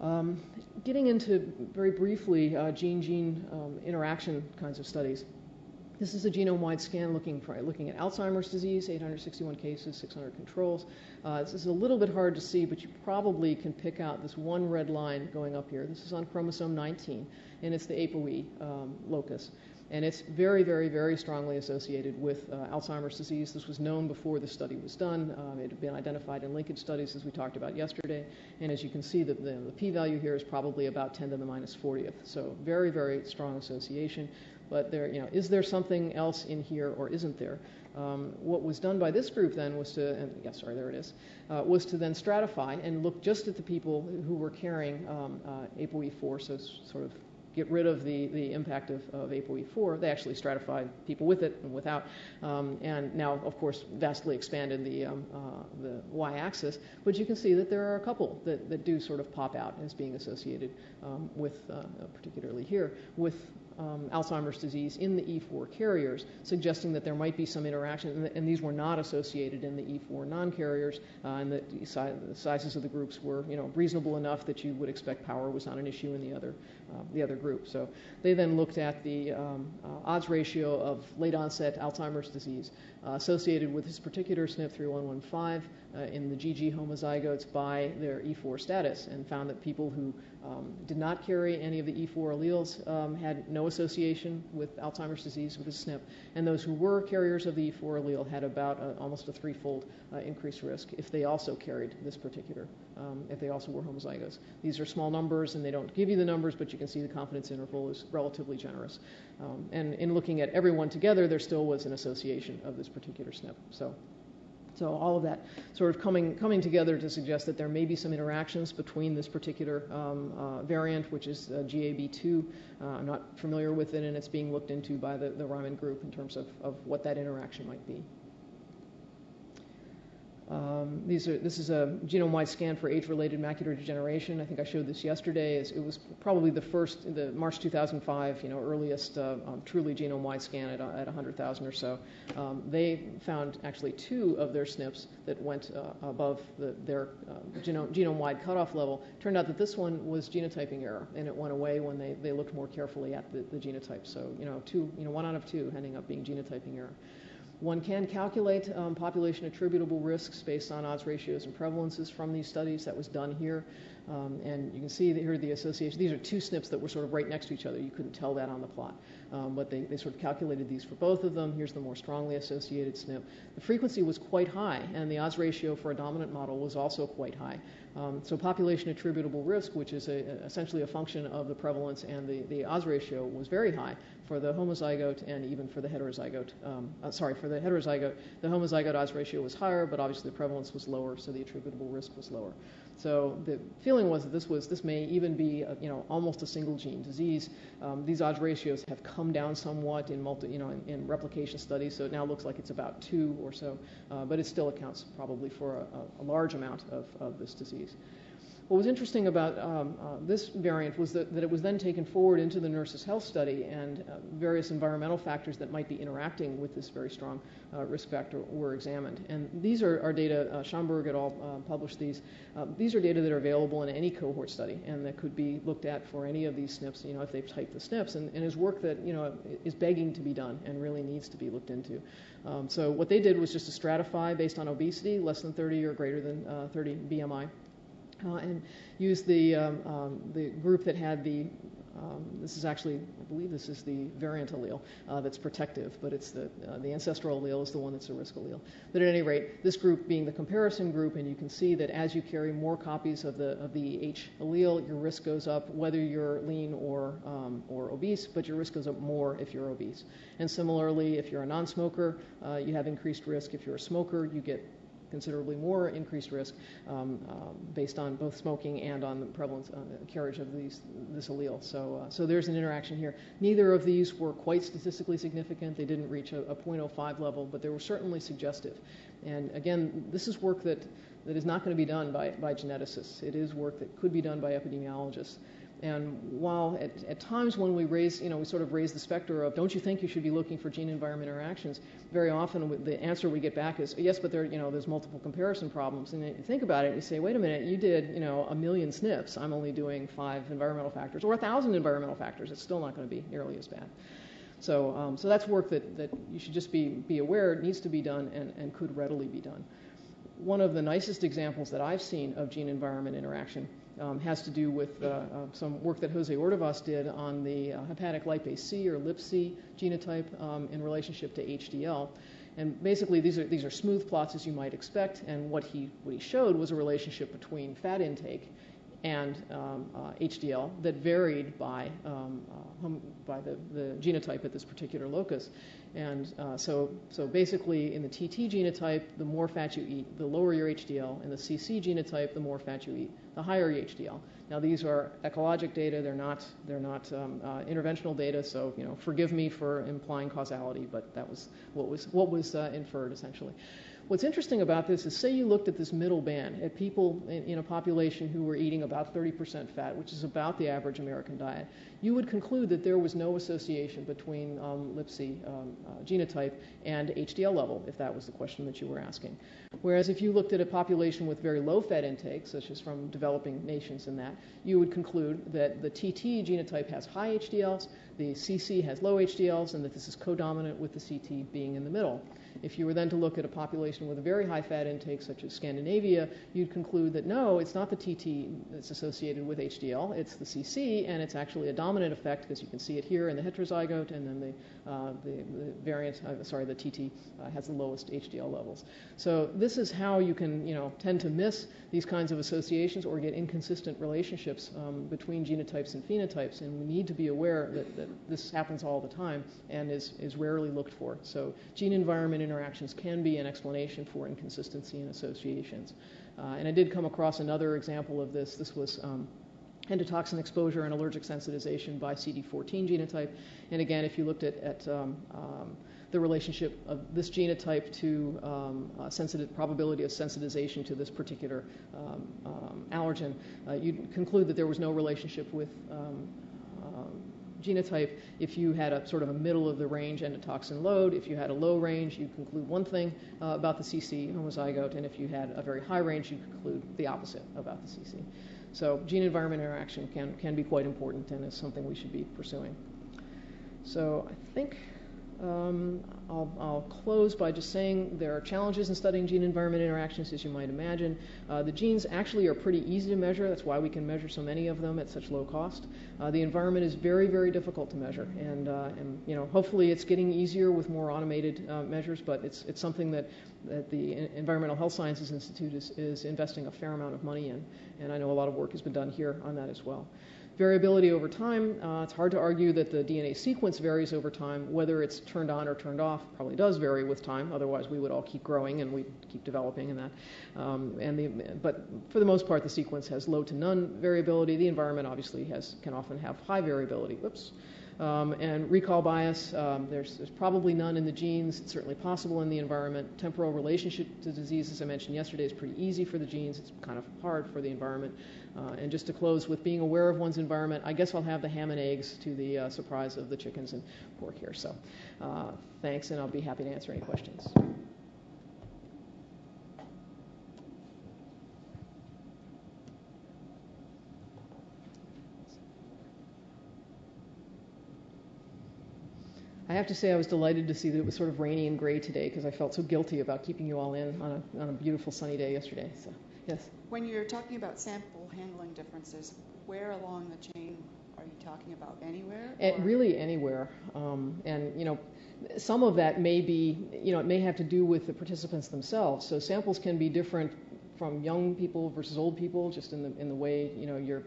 Um, getting into very briefly uh, gene-gene um, interaction kinds of studies. This is a genome-wide scan looking, for, looking at Alzheimer's disease, 861 cases, 600 controls. Uh, this is a little bit hard to see, but you probably can pick out this one red line going up here. This is on chromosome 19, and it's the ApoE um, locus. And it's very, very, very strongly associated with uh, Alzheimer's disease. This was known before the study was done. Um, it had been identified in linkage studies, as we talked about yesterday. And as you can see, the, the, the p-value here is probably about 10 to the minus 40th. So very, very strong association. But there, you know, is there something else in here or isn't there? Um, what was done by this group then was to, and yeah, sorry, there it is, uh, was to then stratify and look just at the people who were carrying um, uh, ApoE4, so sort of get rid of the, the impact of, of ApoE4. They actually stratified people with it and without, um, and now, of course, vastly expanded the, um, uh, the y-axis. But you can see that there are a couple that, that do sort of pop out as being associated um, with, uh, particularly here, with um, Alzheimer's disease in the E4 carriers, suggesting that there might be some interaction, and, and these were not associated in the E4 non-carriers, uh, and that the, si- the, sizes of the groups were, you know, reasonable enough that you would expect power was not an issue in the other, the other group. So they then looked at the um, uh, odds ratio of late onset Alzheimer's disease uh, associated with this particular SNP 3115 uh, in the GG homozygotes by their E4 status and found that people who um, did not carry any of the E4 alleles um, had no association with Alzheimer's disease with a SNP, and those who were carriers of the E4 allele had about a, almost a threefold uh, increased risk if they also carried this particular, um, if they also were homozygous. These are small numbers, and they don't give you the numbers, but you can see the confidence interval is relatively generous. Um, and in looking at everyone together, there still was an association of this particular SNP. So. So all of that sort of coming, coming together to suggest that there may be some interactions between this particular um, uh, variant, which is uh, GAB2. Uh, I'm not familiar with it, and it's being looked into by the, the Reiman group in terms of, of what that interaction might be. Um, these are, this is a genome-wide scan for age-related macular degeneration. I think I showed this yesterday. It was probably the first, the March 2005, you know, earliest uh, um, truly genome-wide scan at, at 100,000 or so. Um, they found actually two of their SNPs that went uh, above the, their uh, genome, genome-wide cutoff level. Turned out that this one was genotyping error, and it went away when they, they looked more carefully at the, the genotype. So, you know, two, you know, one out of two ending up being genotyping error. One can calculate um, population attributable risks based on odds ratios and prevalences from these studies. That was done here. Um, and you can see here the association. These are two SNPs that were sort of right next to each other. You couldn't tell that on the plot. Um, but they, they sort of calculated these for both of them. Here's the more strongly associated SNP. The frequency was quite high, and the odds ratio for a dominant model was also quite high. Um, so population attributable risk, which is a, essentially a function of the prevalence and the, the odds ratio, was very high for the homozygote and even for the heterozygote. Um, uh, sorry, for the heterozygote, the homozygote odds ratio was higher, but obviously the prevalence was lower, so the attributable risk was lower. So the feeling was that this was this may even be a, you know almost a single gene disease. Um, these odds ratios have come down somewhat in multi you know in, in, replication studies, so it now looks like it's about two or so, uh, but it still accounts probably for a, a large amount of, of this disease. What was interesting about um, uh, this variant was that, that, it was then taken forward into the nurses' health study, and uh, various environmental factors that might be interacting with this very strong uh, risk factor were examined. And these are, are data, uh, Schaumberg et al. Uh, published these. Uh, these are data that are available in any cohort study and that could be looked at for any of these SNPs, you know, if they've typed the SNPs, and, and is work that, you know, is begging to be done and really needs to be looked into. Um, so what they did was just to stratify based on obesity, less than 30 or greater than 30 BMI uh, and use the, um, um, the group that had the, um, this is actually, I believe this is the variant allele uh, that's protective, but it's the, uh, the ancestral allele is the one that's a risk allele. But at any rate, this group being the comparison group, and you can see that as you carry more copies of the, of the H allele, your risk goes up whether you're lean or, um, or obese, but your risk goes up more if you're obese. And similarly, if you're a non-smoker, uh, you have increased risk. If you're a smoker, you get considerably more increased risk um, um, based on both smoking and on the prevalence uh, carriage of these, this allele. So, uh, so there's an interaction here. Neither of these were quite statistically significant. They didn't reach a, a 0.05 level, but they were certainly suggestive. And again, this is work that, that is not going to be done by, by geneticists. It is work that could be done by epidemiologists. And while at, at, times when we raise, you know, we sort of raise the specter of, don't you think you should be looking for gene-environment interactions? Very often the answer we get back is, yes, but there, you know, there's multiple comparison problems. And you think about it, and you say, wait a minute, you did, you know, a million SNPs. I'm only doing five environmental factors, or a thousand environmental factors. It's still not going to be nearly as bad. So, um, so that's work that, that you should just be, be aware needs to be done and, and could readily be done. One of the nicest examples that I've seen of gene-environment interaction um, has to do with uh, uh, some work that Jose Ordovas did on the uh, hepatic lipase C or LipC genotype um, in relationship to HDL. And basically, these are, these are smooth plots as you might expect, and what he, what he showed was a relationship between fat intake and um, uh, HDL that varied by, um, uh, by the, the genotype at this particular locus. And uh, so, so basically, in the TT genotype, the more fat you eat, the lower your HDL. In the CC genotype, the more fat you eat, the higher your HDL. Now, these are ecologic data; they're not they're not um, uh, interventional data. So, you know, forgive me for implying causality, but that was what was what was uh, inferred essentially. What's interesting about this is say you looked at this middle band at people in, in, a population who were eating about 30% fat, which is about the average American diet, you would conclude that there was no association between um, um, uh, genotype and HDL level, if that was the question that you were asking. Whereas if you looked at a population with very low fat intake, such as from developing nations and that, you would conclude that the TT genotype has high HDLs, the CC has low HDLs, and that this is codominant with the CT being in the middle. If you were then to look at a population with a very high fat intake, such as Scandinavia, you'd conclude that no, it's not the TT that's associated with HDL, it's the CC, and it's actually a dominant effect because you can see it here in the heterozygote, and then the, uh, the, the, variant, uh, sorry, the TT uh, has the lowest HDL levels. So this is how you can, you know, tend to miss these kinds of associations or get inconsistent relationships um, between genotypes and phenotypes, and we need to be aware that, that this happens all the time and is, is rarely looked for. So gene-environment interactions can be an explanation for inconsistency in associations. Uh, and I did come across another example of this. This was um, endotoxin exposure and allergic sensitization by CD14 genotype. And again, if you looked at, at um, um, the relationship of this genotype to um, uh, sensitive probability of sensitization to this particular um, um, allergen, uh, you'd conclude that there was no relationship with um, genotype if you had a sort of a middle of the range endotoxin load. If you had a low range, you conclude one thing uh, about the CC homozygote, and if you had a very high range, you conclude the opposite about the CC. So gene environment interaction can, can be quite important and is something we should be pursuing. So I think um, I'll, I'll, close by just saying there are challenges in studying gene environment interactions, as you might imagine. Uh, the genes actually are pretty easy to measure. That's why we can measure so many of them at such low cost. Uh, the environment is very, very difficult to measure, and, uh, and you know, hopefully it's getting easier with more automated uh, measures. But it's it's something that that the Environmental Health Sciences Institute is, is investing a fair amount of money in, and I know a lot of work has been done here on that as well. Variability over time, uh, it's hard to argue that the DNA sequence varies over time. Whether it's turned on or turned off probably does vary with time. Otherwise, we would all keep growing and we'd keep developing and that. Um, and the, but for the most part, the sequence has low to none variability. The environment obviously has, can often have high variability. Whoops. Um, and recall bias, um, there's, there's, probably none in the genes. It's certainly possible in the environment. Temporal relationship to disease, as I mentioned yesterday, is pretty easy for the genes. It's kind of hard for the environment. Uh, and just to close with being aware of one's environment, I guess I'll have the ham and eggs to the uh, surprise of the chickens and pork here. So uh, thanks, and I'll be happy to answer any questions. I have to say I was delighted to see that it was sort of rainy and gray today because I felt so guilty about keeping you all in on a, on a beautiful sunny day yesterday. So, yes. When you're talking about sample handling differences, where along the chain are you talking about? Anywhere? At really anywhere. Um, and, you know, some of that may be, you know, it may have to do with the participants themselves. So samples can be different from young people versus old people, just in the, in the way, you know, you're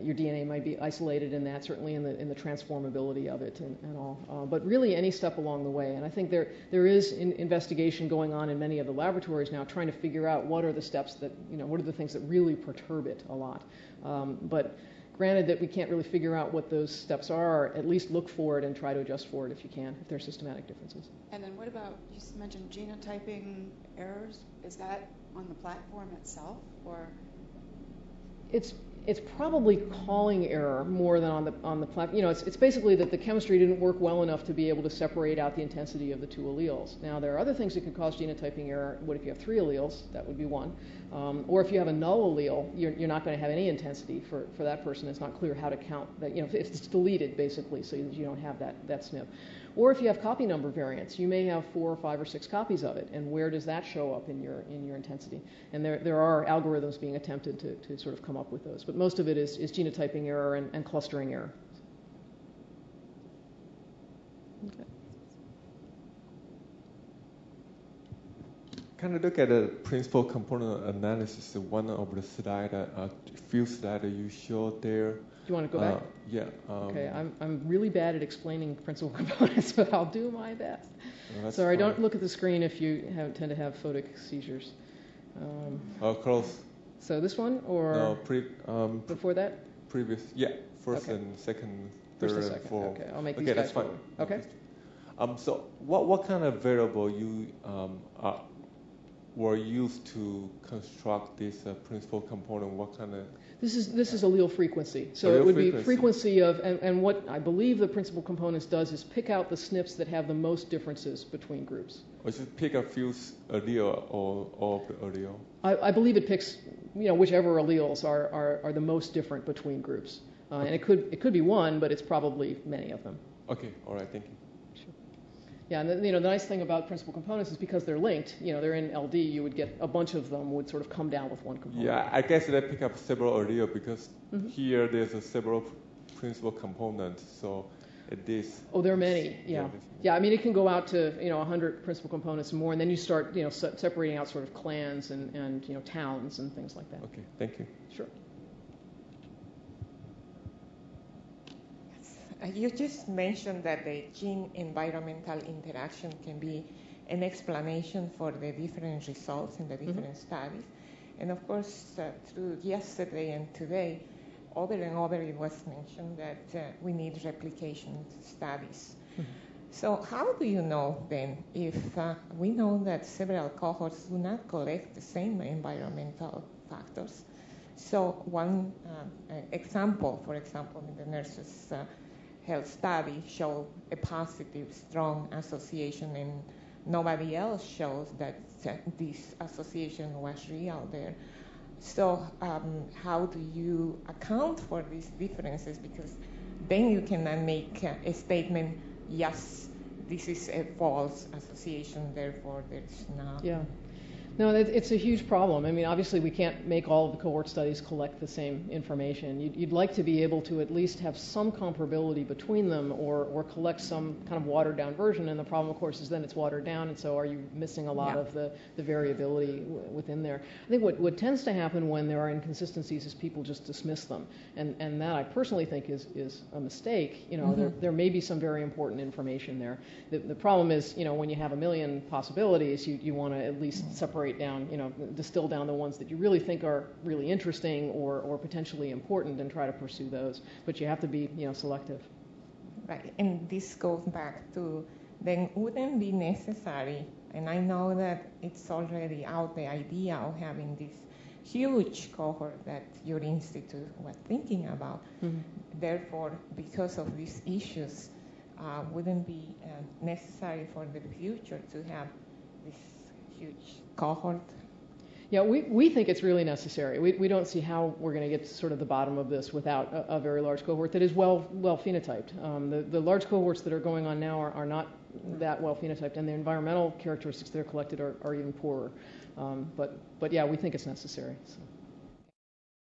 your DNA might be isolated in that, certainly in the, in the transformability of it and, and all. Uh, but really, any step along the way. And I think there, there is in investigation going on in many of the laboratories now trying to figure out what are the steps that, you know, what are the things that really perturb it a lot. Um, but granted that we can't really figure out what those steps are, at least look for it and try to adjust for it if you can, if there are systematic differences. And then what about, you mentioned genotyping errors. Is that on the platform itself or? It's it's probably calling error more than on the on the platform. You know, it's, it's basically that the chemistry didn't work well enough to be able to separate out the intensity of the two alleles. Now, there are other things that could cause genotyping error. What if you have three alleles? That would be one. Um, or if you have a null allele, you're, you're not going to have any intensity for, for that person. It's not clear how to count that. You know, it's deleted basically, so you don't have that that SNP. Or if you have copy number variants, you may have four or five or six copies of it, and where does that show up in your in your intensity? And there there are algorithms being attempted to, to sort of come up with those, but most of it is, is genotyping error and, and clustering error. Okay. Kind of look at the principal component analysis, one of the slide, a few slides you showed there. Do you want to go back? Uh, yeah. Um, okay, I'm, I'm really bad at explaining principal components, but I'll do my best. Well, Sorry, fine. don't look at the screen if you have, tend to have photic seizures. Um, oh, close. So this one or no, pre, um, before that? Previous, yeah, first okay. and second, third first and, and fourth. Okay, I'll make okay, these that's fine. Okay. Um, so what what kind of variable you um, are, were used to construct this uh, principal component? What kind of this is this is allele frequency. So allele it would frequency. be frequency of, and, and what I believe the principal components does is pick out the SNPs that have the most differences between groups. Or just pick a few allele or all of the allele? I, I, believe it picks, you know, whichever alleles are, are, are the most different between groups. Uh. And it could it could be one, but it's probably many of them. Okay, all right, thank you. Yeah, and the, you know, the nice thing about principal components is because they're linked, you know, they're in LD, you would get a bunch of them would sort of come down with one component. Yeah, I guess they pick up several earlier because Mhm. here there's a several principal components, so at this. Oh, there are many, Yeah, yeah. Yeah, I mean, it can go out to, you know, 100 principal components and more, and then you start, you know, se- separating out sort of clans and, and, you know, towns and things like that. Okay, thank you. Sure. Uh, You just mentioned that the gene environmental interaction can be an explanation for the different results in the different studies. And of course, uh, through yesterday and today, over and over it was mentioned that uh, we need replication studies. So, how do you know then if uh, we know that several cohorts do not collect the same environmental factors? So, one uh, uh, example, for example, in the nurses' uh, health study show a positive, strong association, and nobody else shows that this association was real there. So, um, how do you account for these differences? Because then you cannot make uh, a statement, yes, this is a false association, therefore there's not. Yeah. No, it's a huge problem. I mean, obviously, we can't make all of the cohort studies collect the same information. You'd, you'd like to be able to at least have some comparability between them or, or collect some kind of watered down version. And the problem, of course, is then it's watered down, and so are you missing a lot Yeah. of the, the variability w- within there? I think what, what tends to happen when there are inconsistencies is people just dismiss them. And, and that I personally think is, is a mistake. You know, there, mm-hmm. there may be some very important information there. The, the problem is, you know, when you have a million possibilities, you, you want to at least mm. separate down, you know, distill down the ones that you really think are really interesting or, or potentially important and try to pursue those. But you have to be, you know, selective. Right, and this goes back to then wouldn't be necessary, and I know that it's already out the idea of having this huge cohort that your institute was thinking about. Therefore, because of these issues, uh, wouldn't be uh, necessary for the future to have this huge cohort Yeah, we, we think it's really necessary. We, we don't see how we're going to get to sort of the bottom of this without a, a very large cohort that is well, well phenotyped. Um, the, the large cohorts that are going on now are, are not that well phenotyped, and the environmental characteristics that are collected are, are even poorer. Um, but, but yeah, we think it's necessary. So.